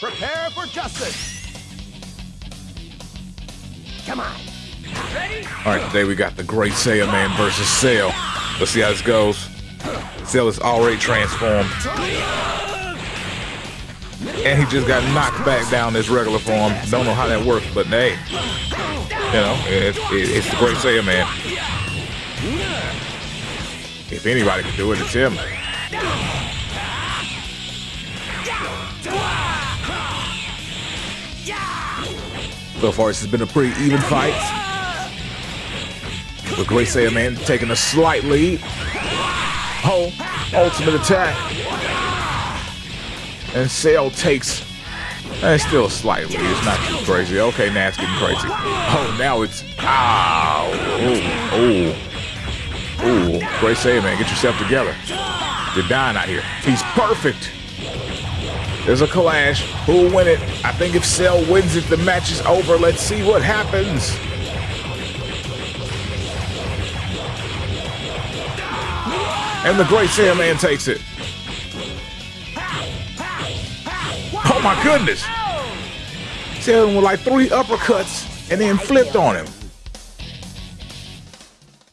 Prepare for justice. Come on. All right, today we got the Great Saiyaman versus Cell. Let's see how this goes. Cell is already transformed. And he just got knocked back down his regular form. Don't know how that works, but hey, you know, it, it, it's the Great Saiyaman. If anybody can do it, it's him. So far, this has been a pretty even fight. With Great Saiyaman taking a slight lead. Oh, ultimate attack. And Cell takes, and still a slight lead. It's not too crazy. Okay, now it's getting crazy. Oh, now it's, ow. Oh, oh. Oh, Great Saiyaman, get yourself together. You're dying out here. He's perfect. There's a clash. Who'll win it? I think if Cell wins it, the match is over. Let's see what happens. And the Great Saiyaman takes it. Oh my goodness. Cell with like three uppercuts and then flipped on him.